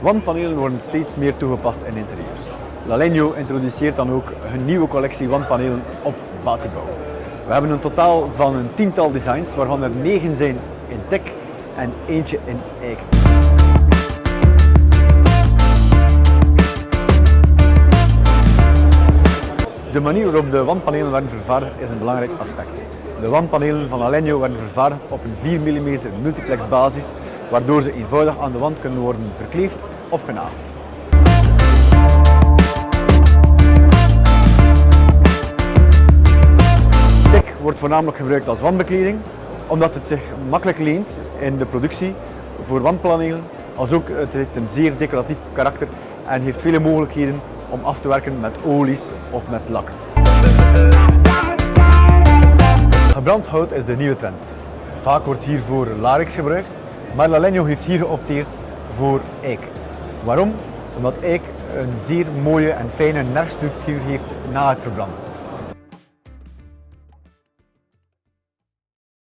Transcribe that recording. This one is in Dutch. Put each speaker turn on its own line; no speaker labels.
Wandpanelen worden steeds meer toegepast in interieurs. Lalegno introduceert dan ook een nieuwe collectie wandpanelen op Batibouw. We hebben een totaal van een tiental designs, waarvan er negen zijn in tek en eentje in eiken. De manier waarop de wandpanelen werden vervaardigd is een belangrijk aspect. De wandpanelen van Alenio werden vervaardigd op een 4 mm multiplex basis, waardoor ze eenvoudig aan de wand kunnen worden verkleefd of genageld. Tek wordt voornamelijk gebruikt als wandbekleding, omdat het zich makkelijk leent in de productie voor wandpanelen, als ook het heeft een zeer decoratief karakter en heeft vele mogelijkheden om af te werken met olies of met lakken. Gebrand hout is de nieuwe trend. Vaak wordt hiervoor larix gebruikt, maar Lalegno heeft hier geopteerd voor eik. Waarom? Omdat eik een zeer mooie en fijne nerfstructuur heeft na het verbranden.